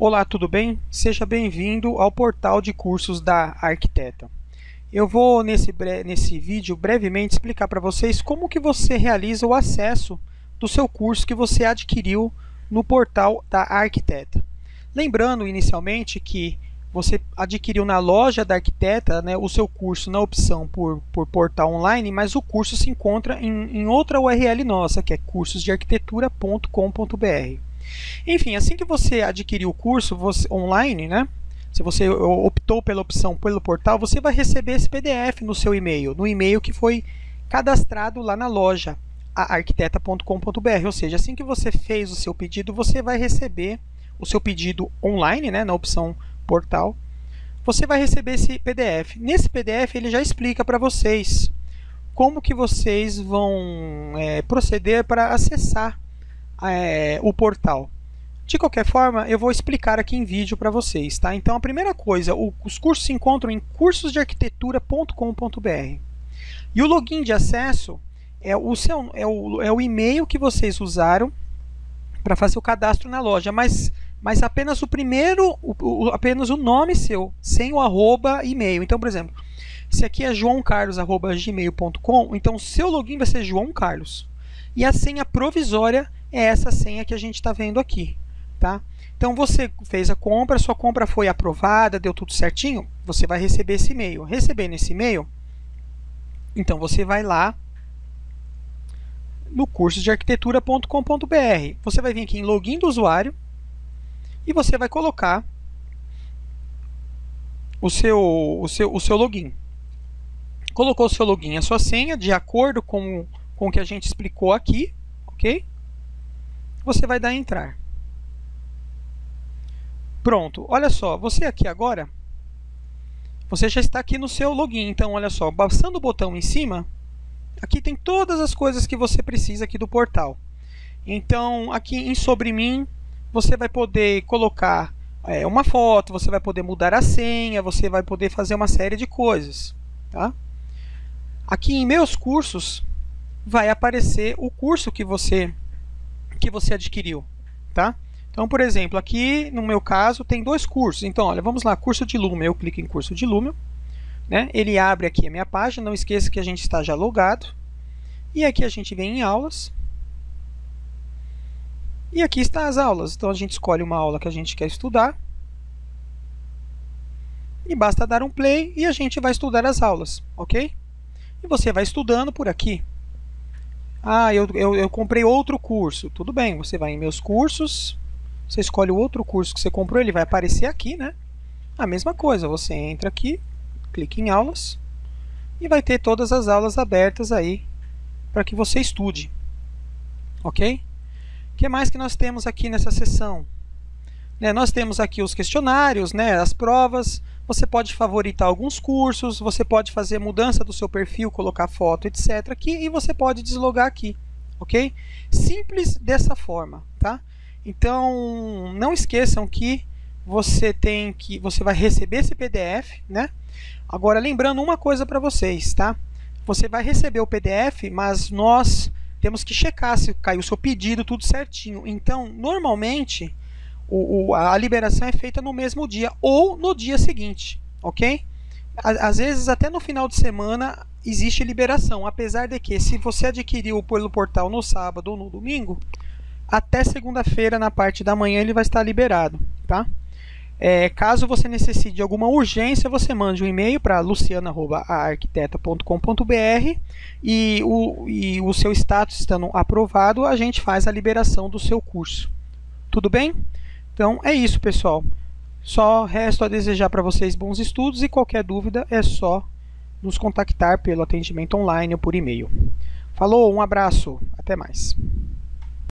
Olá, tudo bem? Seja bem-vindo ao portal de cursos da Arquiteta. Eu vou, nesse, nesse vídeo, brevemente explicar para vocês como que você realiza o acesso do seu curso que você adquiriu no portal da Arquiteta. Lembrando, inicialmente, que você adquiriu na loja da Arquiteta né, o seu curso na opção por, por portal online, mas o curso se encontra em, em outra URL nossa, que é cursosdearquitetura.com.br. Enfim, assim que você adquirir o curso você, online, né? Se você optou pela opção pelo portal, você vai receber esse PDF no seu e-mail, no e-mail que foi cadastrado lá na loja arquiteta.com.br, ou seja, assim que você fez o seu pedido, você vai receber o seu pedido online, né, na opção portal, você vai receber esse PDF. Nesse PDF ele já explica para vocês como que vocês vão é, proceder para acessar é, o portal. De qualquer forma, eu vou explicar aqui em vídeo para vocês. Tá? Então, a primeira coisa, o, os cursos se encontram em cursosdearquitetura.com.br. E o login de acesso é o, seu, é o, é o e-mail que vocês usaram para fazer o cadastro na loja, mas, mas apenas o primeiro, o, o, apenas o nome seu, sem o arroba e-mail. Então, por exemplo, se aqui é joãocarlos.gmail.com, então o seu login vai ser João Carlos. E a senha provisória é essa senha que a gente está vendo aqui. Tá? Então você fez a compra, sua compra foi aprovada, deu tudo certinho, você vai receber esse e-mail. Recebendo esse e-mail, então você vai lá no curso de arquitetura.com.br. Você vai vir aqui em login do usuário e você vai colocar o seu, o seu, o seu login. Colocou o seu login, a sua senha, de acordo com, com o que a gente explicou aqui, ok? Você vai dar entrar. Pronto, olha só, você aqui agora, você já está aqui no seu login. Então, olha só, bastando o botão em cima, aqui tem todas as coisas que você precisa aqui do portal. Então, aqui em Sobre Mim, você vai poder colocar é, uma foto, você vai poder mudar a senha, você vai poder fazer uma série de coisas. Tá? Aqui em Meus Cursos, vai aparecer o curso que você que você adquiriu, tá? Então, por exemplo, aqui no meu caso tem dois cursos. Então, olha, vamos lá, curso de Lumen. Eu clico em curso de Lumen, né? Ele abre aqui a minha página. Não esqueça que a gente está já logado. E aqui a gente vem em aulas. E aqui estão as aulas. Então, a gente escolhe uma aula que a gente quer estudar. E basta dar um play e a gente vai estudar as aulas, ok? E você vai estudando por aqui. Ah, eu, eu, eu comprei outro curso. Tudo bem, você vai em meus cursos, você escolhe o outro curso que você comprou, ele vai aparecer aqui, né? A mesma coisa, você entra aqui, clica em aulas e vai ter todas as aulas abertas aí para que você estude. Ok? O que mais que nós temos aqui nessa sessão? Né, nós temos aqui os questionários, né, as provas, você pode favoritar alguns cursos, você pode fazer mudança do seu perfil, colocar foto, etc. aqui e você pode deslogar aqui, ok? Simples dessa forma, tá? Então, não esqueçam que você tem que você vai receber esse PDF, né? Agora, lembrando uma coisa para vocês, tá? Você vai receber o PDF, mas nós temos que checar se caiu o seu pedido, tudo certinho. Então, normalmente, o, o, a liberação é feita no mesmo dia ou no dia seguinte, ok? Às vezes, até no final de semana, existe liberação, apesar de que, se você adquiriu pelo portal no sábado ou no domingo, até segunda-feira, na parte da manhã, ele vai estar liberado, tá? É, caso você necessite de alguma urgência, você mande um e-mail para luciana.arquiteta.com.br e o, e o seu status estando aprovado, a gente faz a liberação do seu curso. Tudo bem? Então é isso, pessoal. Só resto a desejar para vocês bons estudos e qualquer dúvida é só nos contactar pelo atendimento online ou por e-mail. Falou, um abraço, até mais.